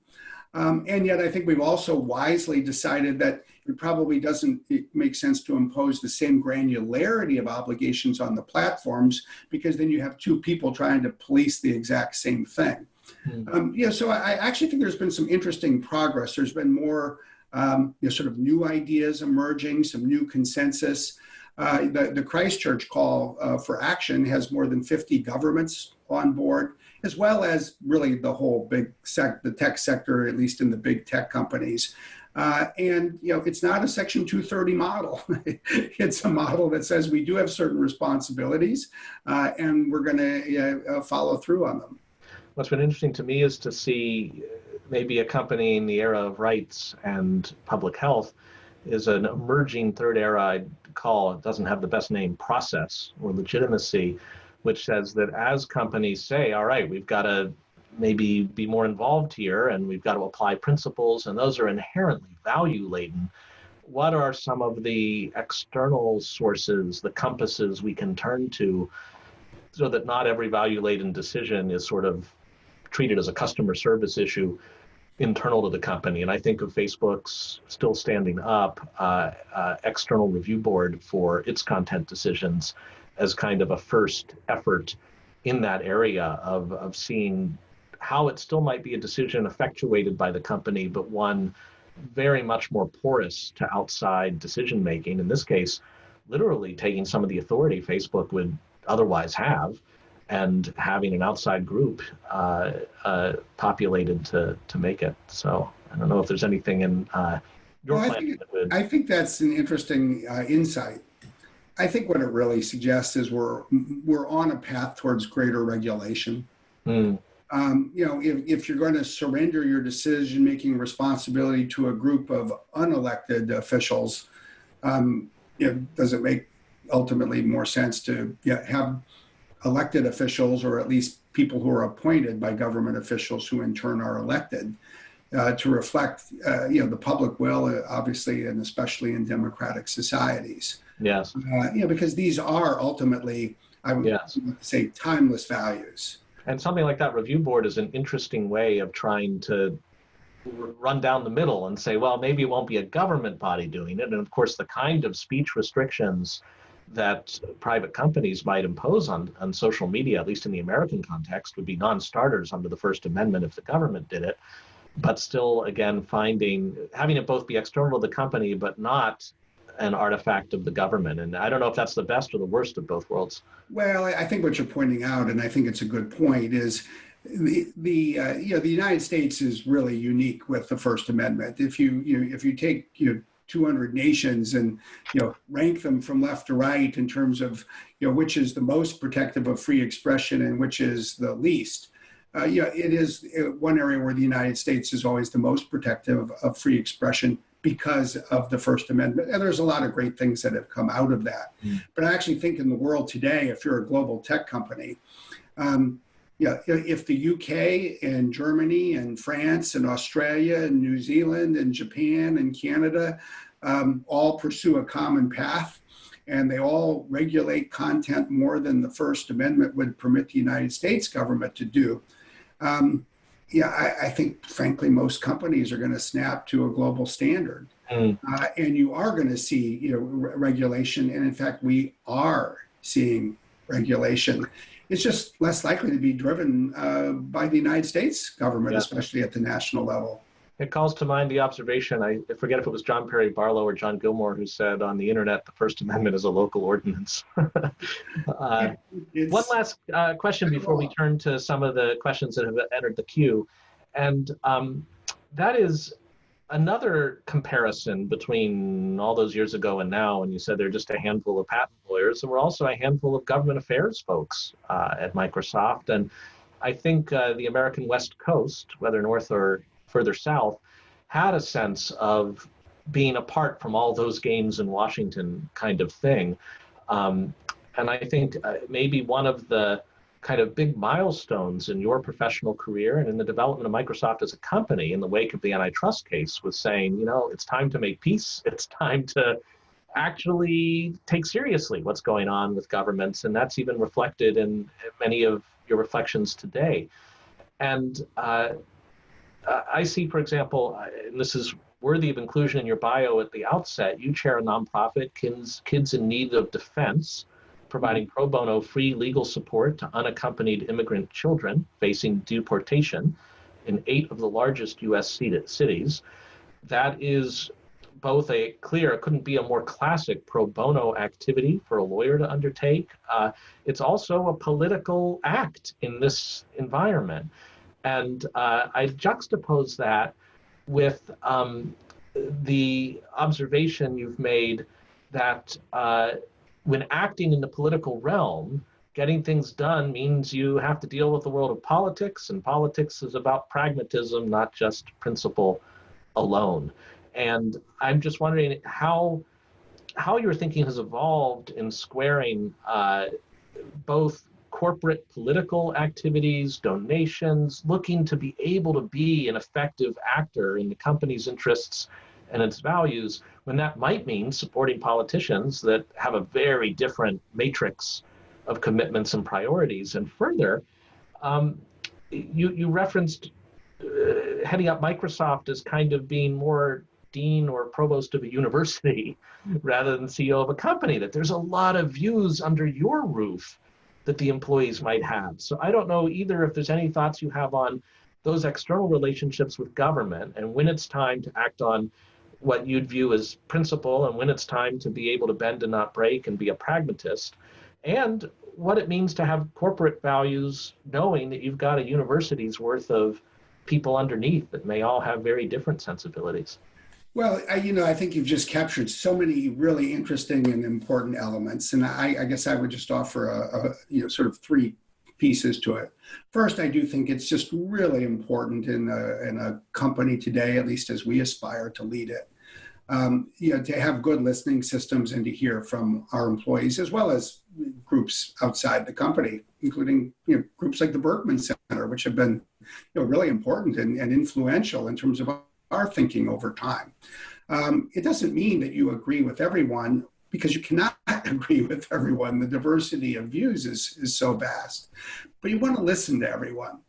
[SPEAKER 2] Um, and yet, I think we've also wisely decided that it probably doesn't make sense to impose the same granularity of obligations on the platforms because then you have two people trying to police the exact same thing. Mm. Um, yeah, so I, I, actually think there's been some interesting progress. There's been more um, you know, sort of new ideas emerging, some new consensus. Uh, the, the, Christchurch call uh, for action has more than 50 governments on board as well as really the whole big sec, the tech sector, at least in the big tech companies. Uh, and you know, it's not a Section 230 model. [laughs] it's a model that says we do have certain responsibilities, uh, and we're going to uh, follow through on them.
[SPEAKER 1] What's been interesting to me is to see maybe accompanying the era of rights and public health is an emerging third era I'd call it doesn't have the best name process or legitimacy which says that as companies say, all right, we've got to maybe be more involved here and we've got to apply principles, and those are inherently value laden. What are some of the external sources, the compasses we can turn to so that not every value laden decision is sort of treated as a customer service issue internal to the company. And I think of Facebook's still standing up uh, uh, external review board for its content decisions as kind of a first effort in that area of, of seeing how it still might be a decision effectuated by the company, but one very much more porous to outside decision making. In this case, literally taking some of the authority Facebook would otherwise have and having an outside group uh, uh, populated to to make it. So I don't know if there's anything in uh, your
[SPEAKER 2] well,
[SPEAKER 1] plan.
[SPEAKER 2] I think,
[SPEAKER 1] would...
[SPEAKER 2] I think that's an interesting uh, insight. I think what it really suggests is we're we're on a path towards greater regulation.
[SPEAKER 1] Mm.
[SPEAKER 2] Um, you know, if, if you're going to surrender your decision making responsibility to a group of unelected officials, um, you know, does it make ultimately more sense to yeah, have elected officials or at least people who are appointed by government officials who in turn are elected uh, to reflect uh, you know the public will uh, obviously and especially in democratic societies?
[SPEAKER 1] Yes.
[SPEAKER 2] Uh, you know because these are ultimately i would yes. say timeless values
[SPEAKER 1] and something like that review board is an interesting way of trying to run down the middle and say well maybe it won't be a government body doing it and of course the kind of speech restrictions that private companies might impose on, on social media, at least in the American context, would be non starters under the First Amendment if the government did it. But still, again, finding having it both be external to the company, but not an artifact of the government. And I don't know if that's the best or the worst of both worlds.
[SPEAKER 2] Well, I think what you're pointing out, and I think it's a good point, is the the uh, you know the United States is really unique with the First Amendment. If you you know, if you take you know 200 nations and you know rank them from left to right in terms of you know which is the most protective of free expression and which is the least. Uh, it is uh, one area where the United States is always the most protective of free expression because of the First Amendment. And there's a lot of great things that have come out of that. Mm. But I actually think in the world today, if you're a global tech company, um, yeah, if the UK and Germany and France and Australia and New Zealand and Japan and Canada um, all pursue a common path and they all regulate content more than the First Amendment would permit the United States government to do. Um, yeah, I, I, think, frankly, most companies are going to snap to a global standard, mm. uh, and you are going to see, you know, re regulation. And in fact, we are seeing regulation. It's just less likely to be driven uh, by the United States government, yeah. especially at the national level
[SPEAKER 1] it calls to mind the observation. I forget if it was John Perry Barlow or John Gilmore who said on the internet the First Amendment is a local ordinance. [laughs] uh, one last uh, question before we turn to some of the questions that have entered the queue, and um, that is another comparison between all those years ago and now. And you said there are just a handful of patent lawyers, and we're also a handful of government affairs folks uh, at Microsoft, and I think uh, the American West Coast, whether north or further south had a sense of being apart from all those games in Washington kind of thing. Um, and I think uh, maybe one of the kind of big milestones in your professional career and in the development of Microsoft as a company in the wake of the antitrust case was saying, you know, it's time to make peace. [laughs] It's time to actually take seriously what's going on with governments. And that's even reflected in many of your reflections today. And uh, I see, for example, and this is worthy of inclusion in your bio at the outset, you chair a nonprofit, Kids, Kids in Need of Defense, providing pro bono free legal support to unaccompanied immigrant children facing deportation in eight of the largest U.S. cities. That is both a clear, it couldn't be a more classic pro bono activity for a lawyer to undertake. Uh, it's also a political act in this environment. And uh, I juxtapose that with um, the observation you've made that uh, when acting in the political realm, getting things done means you have to deal with the world of politics, and politics is about pragmatism, not just principle alone. And I'm just wondering how how your thinking has evolved in squaring uh, both corporate political activities, donations, looking to be able to be an effective actor in the company's interests and its values, when that might mean supporting politicians that have a very different matrix of commitments and priorities. And further, um, you, you referenced uh, heading up Microsoft as kind of being more dean or provost of a university [laughs] rather than CEO of a company, that there's a lot of views under your roof that the employees might have. So I don't know either if there's any thoughts you have on those external relationships with government and when it's time to act on what you'd view as principle and when it's time to be able to bend and not break and be a pragmatist and what it means to have corporate values knowing that you've got a university's worth of people underneath that may all have very different sensibilities
[SPEAKER 2] well, I, you know, I think you've just captured so many really interesting and important elements, and I, I guess I would just offer a, a, you know sort of three pieces to it. First, I do think it's just really important in a, in a company today, at least as we aspire to lead it, um, you know, to have good listening systems and to hear from our employees as well as groups outside the company, including you know groups like the Berkman Center, which have been you know really important and, and influential in terms of our thinking over time. Um, it doesn't mean that you agree with everyone because you cannot [laughs] agree with everyone. The diversity of views is, is so vast. But you want to listen to everyone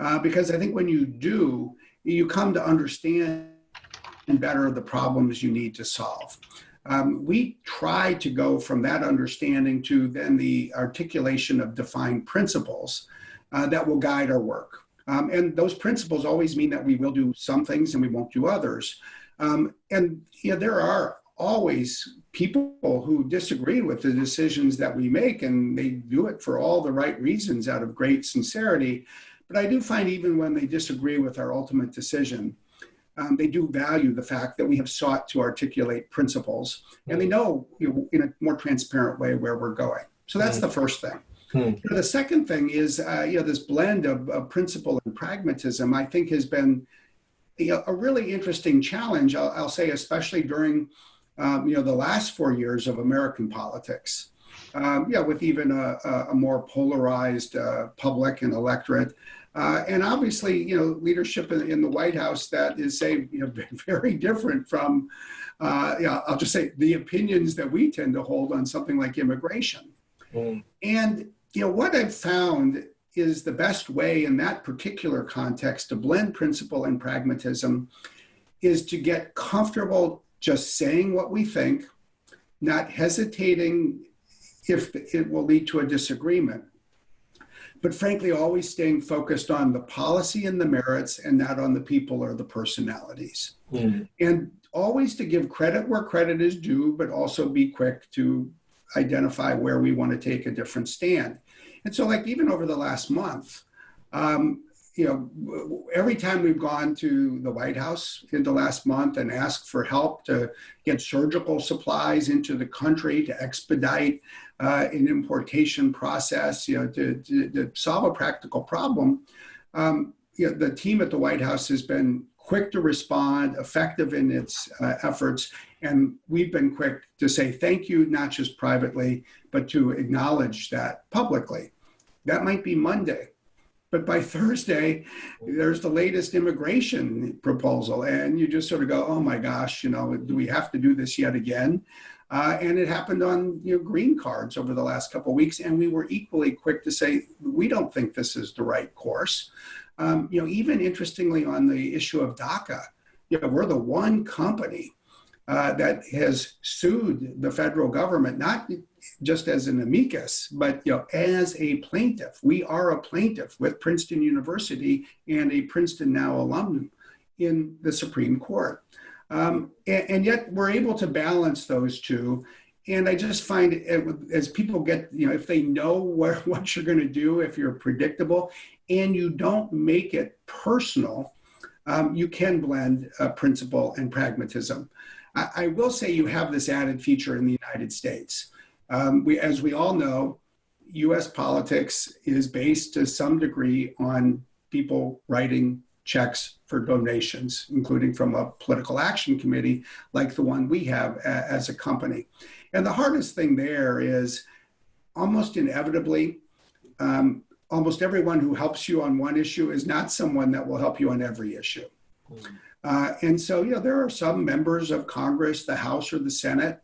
[SPEAKER 2] uh, because I think when you do, you come to understand better the problems you need to solve. Um, we try to go from that understanding to then the articulation of defined principles uh, that will guide our work. Um, and those principles always mean that we will do some things and we won't do others. Um, and yeah, there are always people who disagree with the decisions that we make, and they do it for all the right reasons out of great sincerity. But I do find even when they disagree with our ultimate decision, um, they do value the fact that we have sought to articulate principles, and they know, you know in a more transparent way where we're going. So that's the first thing. Hmm. The second thing is, uh, you know, this blend of, of, principle and pragmatism, I think has been you know, a really interesting challenge, I'll, I'll say, especially during, um, you know, the last four years of American politics. Um, yeah, with even a, a more polarized uh, public and electorate. Uh, and obviously, you know, leadership in, in, the White House that is, say, you know, [laughs] very different from, uh, yeah, I'll just say the opinions that we tend to hold on something like immigration. Mm. And you know, what I've found is the best way in that particular context to blend principle and pragmatism is to get comfortable just saying what we think, not hesitating if it will lead to a disagreement, but frankly, always staying focused on the policy and the merits and not on the people or the personalities. Mm. And always to give credit where credit is due, but also be quick to identify where we want to take a different stand. And so, like, even over the last month, um, you know, every time we've gone to the White House in the last month and asked for help to get surgical supplies into the country to expedite uh, an importation process, you know, to, to, to solve a practical problem, um, you know, the team at the White House has been quick to respond, effective in its uh, efforts, and we've been quick to say thank you, not just privately, but to acknowledge that publicly. That might be Monday. But by Thursday, there's the latest immigration proposal. And you just sort of go, oh my gosh, you know, do we have to do this yet again? Uh, and it happened on you know, green cards over the last couple of weeks. And we were equally quick to say, we don't think this is the right course. Um, you know, even interestingly on the issue of DACA, you know, we're the one company uh, that has sued the federal government, not just as an amicus, but you know, as a plaintiff. We are a plaintiff with Princeton University and a Princeton now alum in the Supreme Court. Um, and, and, yet we're able to balance those two. And I just find it, as people get, you know, if they know [laughs] what you're going to do, if you're predictable and you don't make it personal, um, you can blend uh, principle and pragmatism. I, I, will say you have this added feature in the United States. Um, we, as we all know, US politics is based to some degree on people writing checks for donations, including from a political action committee like the one we have a, as a company. And the hardest thing there is almost inevitably, um, almost everyone who helps you on one issue is not someone that will help you on every issue. Mm. Uh, and so, you know, there are some members of Congress, the House or the Senate,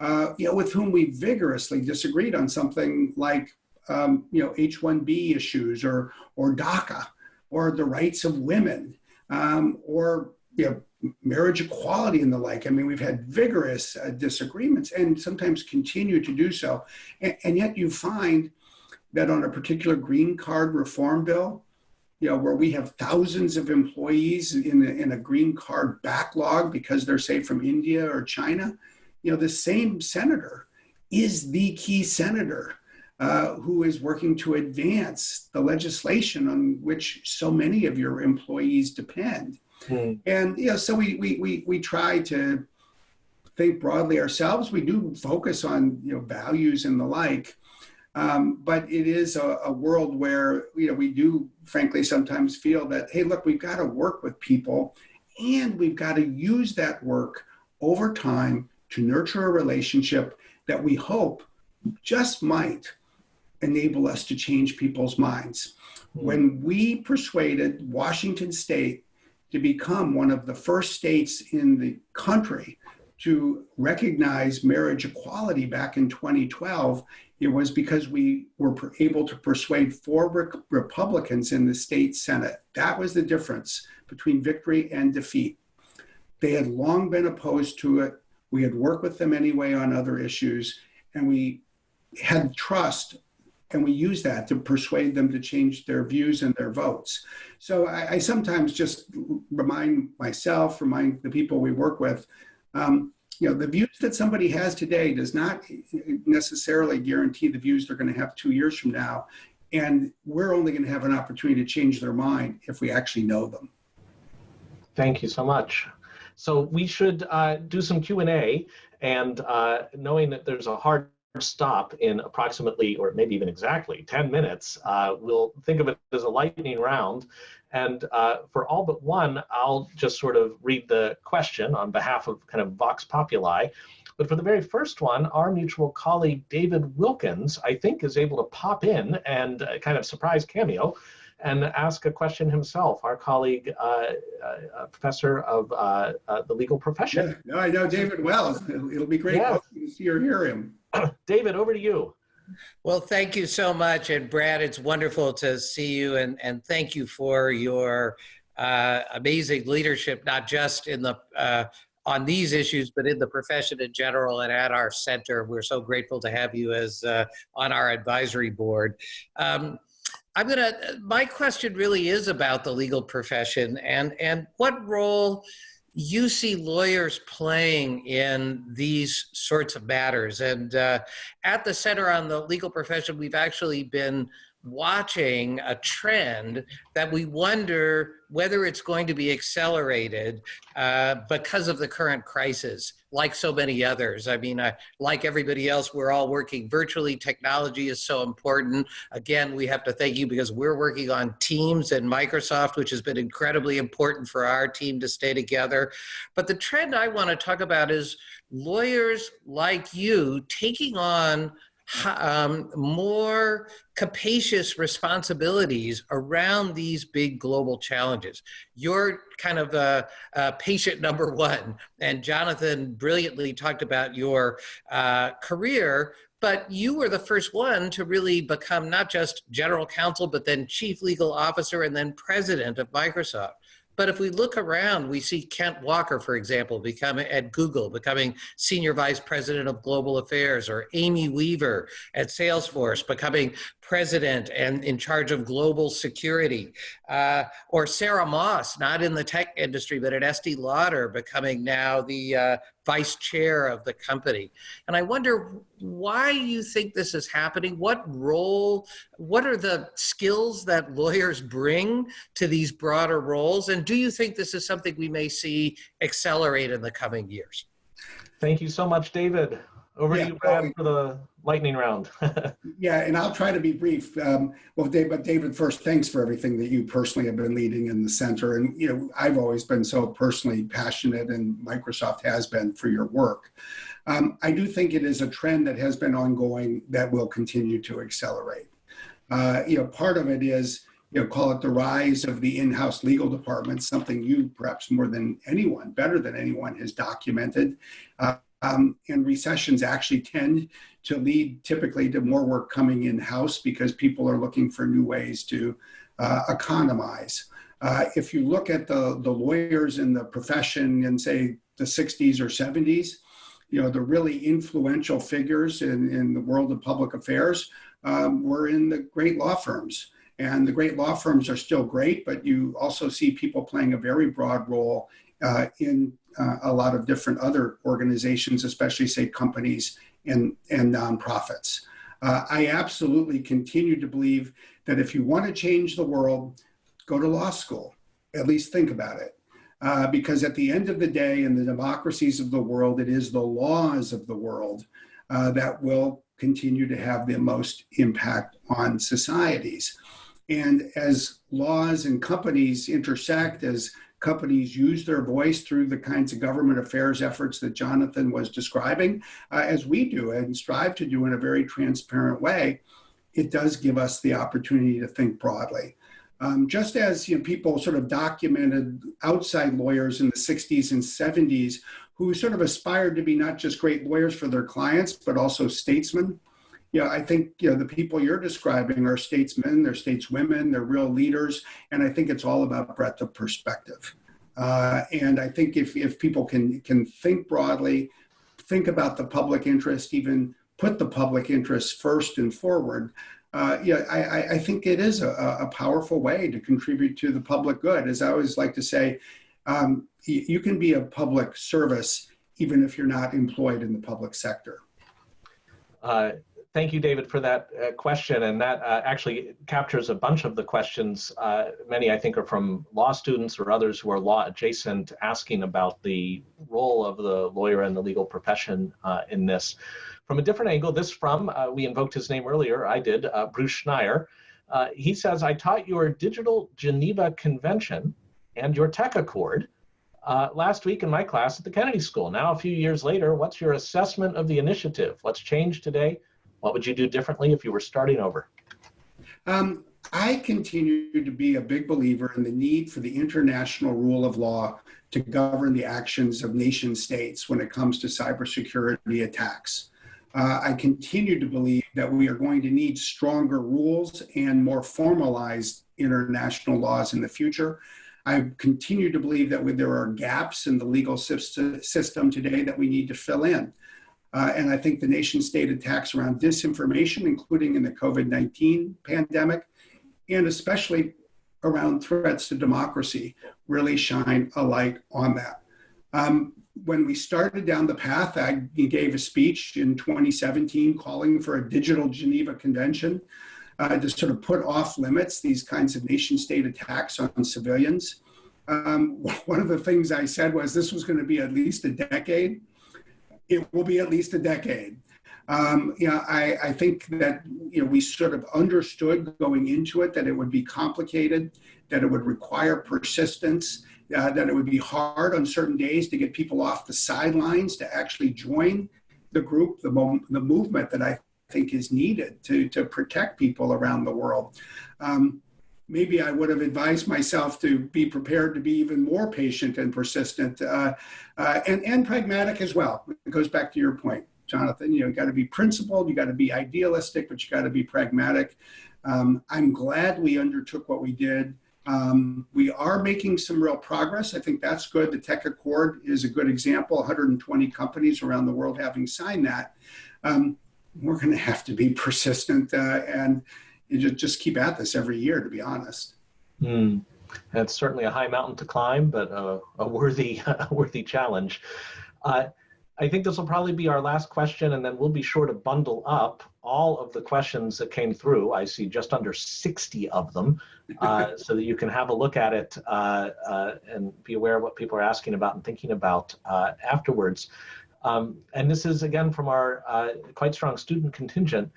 [SPEAKER 2] uh, you know, with whom we vigorously disagreed on something like um, you know, H-1B issues or, or DACA or the rights of women um, or, you know, marriage equality and the like. I mean, we've had vigorous uh, disagreements and sometimes continue to do so. And, and yet you find that on a particular green card reform bill, you know, where we have thousands of employees in a, in a green card backlog because they're, say, from India or China, you know, the same senator is the key senator uh, who is working to advance the legislation on which so many of your employees depend. Hmm. And, you know, so we, we, we, we try to think broadly ourselves. We do focus on, you know, values and the like. Um, but it is a, a, world where you know we do frankly sometimes feel that hey look we've got to work with people and we've got to use that work over time to nurture a relationship that we hope just might enable us to change people's minds. Mm-hmm. When we persuaded Washington state to become one of the first states in the country to recognize marriage equality back in 2012, it was because we were able to persuade four re- Republicans in the state Senate. That was the difference between victory and defeat. They had long been opposed to it. We had worked with them anyway on other issues, and we had trust, and we use that to persuade them to change their views and their votes. So I, I sometimes just remind myself, remind the people we work with, um, you know, the views that somebody has today does not necessarily guarantee the views they're going to have two years from now. And we're only going to have an opportunity to change their mind if we actually know them.
[SPEAKER 1] Thank you so much. So we should uh, do some Q&A and uh, knowing that there's a hard stop in approximately, or maybe even exactly 10 minutes, uh, we'll think of it as a lightning round. And uh, for all but one, I'll just sort of read the question on behalf of kind of Vox Populi. But for the very first one, our mutual colleague David Wilkins, I think, is able to pop in and uh, kind of surprise cameo and ask a question himself, our colleague, uh, uh, professor of uh, uh, the legal profession.
[SPEAKER 2] Yeah, no, I know David well. It'll, [laughs] it'll be great yeah. to see or hear him. [clears throat]
[SPEAKER 1] David, over to you.
[SPEAKER 3] Well, thank you so much. And Brad, it's wonderful to see you and, and thank you for your uh, amazing leadership, not just in the uh, on these issues, but in the profession in general and at our center. We're so grateful to have you as uh, on our advisory board. Um, I'm gonna. My question really is about the legal profession and and what role you see lawyers playing in these sorts of matters. And uh, at the Center on the Legal Profession, we've actually been watching a trend that we wonder whether it's going to be accelerated uh, because of the current crisis, like so many others. I mean, uh, like everybody else, we're all working virtually. Technology is so important. Again, we have to thank you because we're working on Teams and Microsoft, which has been incredibly important for our team to stay together. But the trend I want to talk about is lawyers like you taking on um, more capacious responsibilities around these big global challenges. You're kind of a, a patient number one, and Jonathan brilliantly talked about your uh, career. But you were the first one to really become not just general counsel, but then chief legal officer and then president of Microsoft. But if we look around, we see Kent Walker, for example, becoming at Google, becoming senior vice president of global affairs, or Amy Weaver at Salesforce, becoming president and in charge of global security, uh, or Sara Moss, not in the tech industry, but at Estee Lauder, becoming now the uh, vice chair of the company. And I wonder why you think this is happening. What role, what are the skills that lawyers bring to these broader roles? And do you think this is something we may see accelerate in the coming years?
[SPEAKER 1] Thank you so much, David. Over yeah, to you, Brad, for the lightning round. [laughs]
[SPEAKER 2] yeah, and I'll try to be brief. Um, well, Dave, but David, first, thanks for everything that you personally have been leading in the center. And, you know, I've always been so personally passionate, and Microsoft has been for your work. Um, I do think it is a trend that has been ongoing that will continue to accelerate. Uh, you know, part of it is, you know, call it the rise of the in-house legal department, something you perhaps more than anyone, better than anyone has documented. Uh, Um, and recessions actually tend to lead typically to more work coming in house because people are looking for new ways to uh, economize. Uh, if you look at the, the lawyers in the profession in, say, the 60s or 70s, you know, the really influential figures in, in the world of public affairs um, were in the great law firms. And the great law firms are still great, but you also see people playing a very broad role uh, in uh, a lot of different other organizations, especially, say, companies and, and nonprofits. Uh, I absolutely continue to believe that if you want to change the world, go to law school, at least think about it. Uh, because at the end of the day, in the democracies of the world, it is the laws of the world uh, that will continue to have the most impact on societies. And as laws and companies intersect, as companies use their voice through the kinds of government affairs efforts that Jonathan was describing, uh, as we do and strive to do in a very transparent way, it does give us the opportunity to think broadly. Um, just as you know, people sort of documented outside lawyers in the 60s and 70s who sort of aspired to be not just great lawyers for their clients, but also statesmen. Know, I think you know, the people you're describing are statesmen, they're stateswomen, they're real leaders, and I think it's all about breadth of perspective. Uh, and I think if, if people can, can think broadly, think about the public interest, even put the public interest first and forward, uh, yeah, I, I, think it is a, a, powerful way to contribute to the public good. As I always like to say, um, you can be a public service even if you're not employed in the public sector.
[SPEAKER 1] Uh, thank you, David, for that uh, question. And that uh, actually captures a bunch of the questions. Uh, many, I think, are from law students or others who are law adjacent, asking about the role of the lawyer and the legal profession uh, in this. From a different angle, this from, uh, we invoked his name earlier, I did, uh, Bruce Schneier. He says, I taught your Digital Geneva Convention and your Tech Accord uh, last week in my class at the Kennedy School. Now, a few years later, what's your assessment of the initiative? What's changed today? What would you do differently if you were starting over?
[SPEAKER 2] Um, I continue to be a big believer in the need for the international rule of law to govern the actions of nation states when it comes to cybersecurity attacks. Uh, I continue to believe that we are going to need stronger rules and more formalized international laws in the future. I continue to believe that there are gaps in the legal system today that we need to fill in. Uh, and I think the nation state attacks around disinformation, including in the COVID 19 pandemic, and especially around threats to democracy, really shine a light on that. Um, when we started down the path, I gave a speech in 2017 calling for a digital Geneva Convention uh, to sort of put off limits these kinds of nation state attacks on civilians. Um, [laughs] one of the things I said was this was going to be at least a decade. It will be at least a decade. Um, you know, I, I think that you know we sort of understood going into it that it would be complicated, that it would require persistence, uh, that it would be hard on certain days to get people off the sidelines to actually join the group, the, mo- the movement that I think is needed to, to protect people around the world. Um, maybe I would have advised myself to be prepared to be even more patient and persistent uh, uh, and, and pragmatic as well. It goes back to your point, Jonathan. You know, you got to be principled, you got to be idealistic, but you got to be pragmatic. Um, I'm glad we undertook what we did. Um, we are making some real progress. I think that's good. The Tech Accord is a good example. 120 companies around the world having signed that. Um, we're going to have to be persistent uh, and, and just, just keep at this every year, to be honest.
[SPEAKER 1] Mm. That's certainly a high mountain to climb, but a, a worthy, [laughs] a worthy challenge. Uh, I think this will probably be our last question, and then we'll be sure to bundle up all of the questions that came through. I see just under 60 of them, uh, [laughs] so that you can have a look at it uh, uh, and be aware of what people are asking about and thinking about uh, afterwards. Um, and this is again from our uh, quite strong student contingent.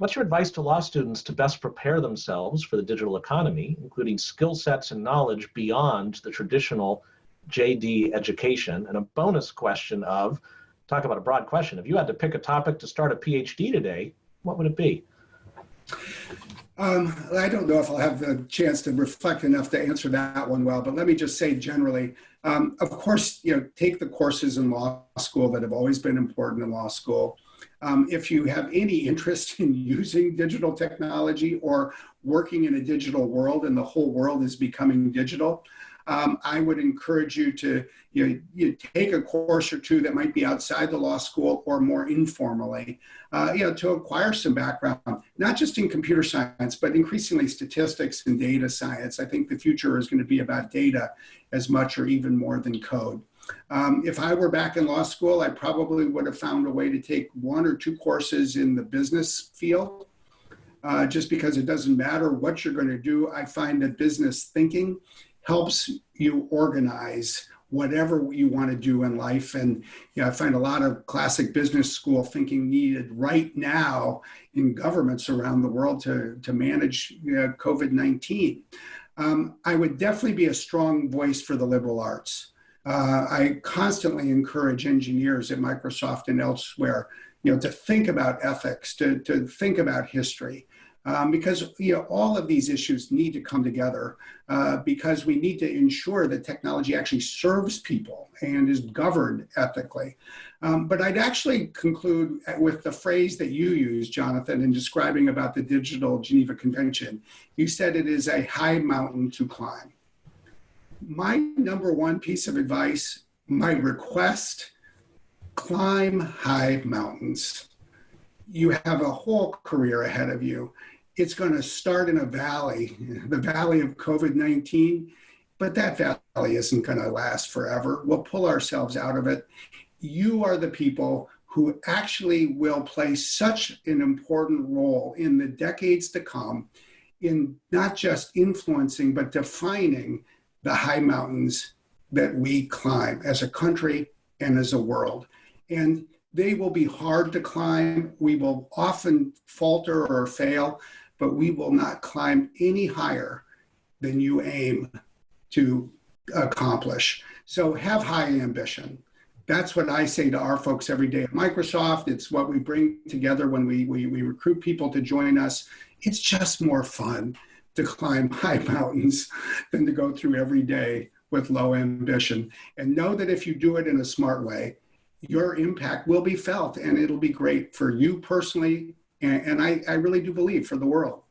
[SPEAKER 1] What's your advice to law students to best prepare themselves for the digital economy, including skill sets and knowledge beyond the traditional JD education? And a bonus question of, talk about a broad question. If you had to pick a topic to start a PhD today, what would it be?
[SPEAKER 2] Um, I don't know if I'll have the chance to reflect enough to answer that one well, but let me just say generally, Um, of course, you know, take the courses in law school that have always been important in law school. Um, if you have any interest [laughs] in using digital technology or working in a digital world and the whole world is becoming digital, um, I would encourage you to you, know, you take a course or two that might be outside the law school or more informally, uh, you know, to acquire some background, not just in computer science, but increasingly statistics and data science. I think the future is going to be about data as much or even more than code. Um, if I were back in law school, I probably would have found a way to take one or two courses in the business field. Uh, just because it doesn't matter what you're going to do, I find that business thinking helps you organize whatever you want to do in life. And you know, I find a lot of classic business school thinking needed right now in governments around the world to, to manage you know, COVID 19. Um, I would definitely be a strong voice for the liberal arts. Uh, I constantly encourage engineers at Microsoft and elsewhere, you know, to think about ethics, to, to think about history, um, because you know all of these issues need to come together uh, because we need to ensure that technology actually serves people and is governed ethically. Um, but I'd actually conclude with the phrase that you used, Jonathan, in describing about the Digital Geneva Convention. You said it is a high mountain to climb. My number one piece of advice, my request, climb high mountains you have a whole career ahead of you it's going to start in a valley, the valley of COVID 19, but that valley isn't going to last forever. We'll pull ourselves out of it. You are the people who actually will play such an important role in the decades to come in not just influencing, but defining the high mountains that we climb as a country and as a world. And they will be hard to climb. We will often falter or fail, but we will not climb any higher than you aim to accomplish. So have high ambition. That's what I say to our folks every day at Microsoft. It's what we bring together when we, we, we recruit people to join us. It's just more fun to climb high mountains than to go through every day with low ambition. And know that if you do it in a smart way, your impact will be felt and it'll be great for you personally and, and I, I really do believe for the world.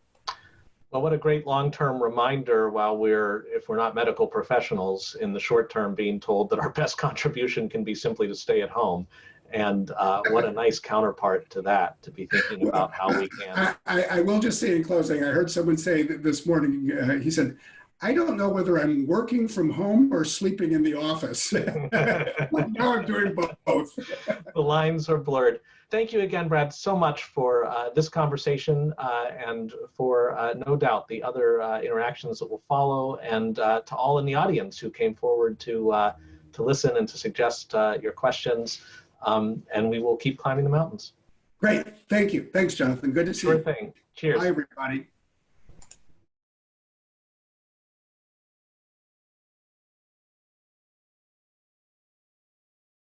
[SPEAKER 1] Well, what a great long-term reminder while we're, if we're not medical professionals, in the short term being told that our best contribution can be simply to stay at home. And uh, what a nice counterpart to that, to be thinking about how we can.
[SPEAKER 2] I, I, will just say in closing, I heard someone say this morning, uh, he said, I don't know whether I'm working from home or sleeping in the office. [laughs] now I'm doing both. [laughs]
[SPEAKER 1] the lines are blurred thank you again, Brad, so much for uh, this conversation uh, and for uh, no doubt the other uh, interactions that will follow and uh, to all in the audience who came forward to, uh, to listen and to suggest your questions. Um, and we will keep climbing the mountains.
[SPEAKER 2] Great. Thank you. Thanks, Jonathan. Good to see
[SPEAKER 1] sure
[SPEAKER 2] you.
[SPEAKER 1] Sure thing. Cheers.
[SPEAKER 2] Bye, everybody.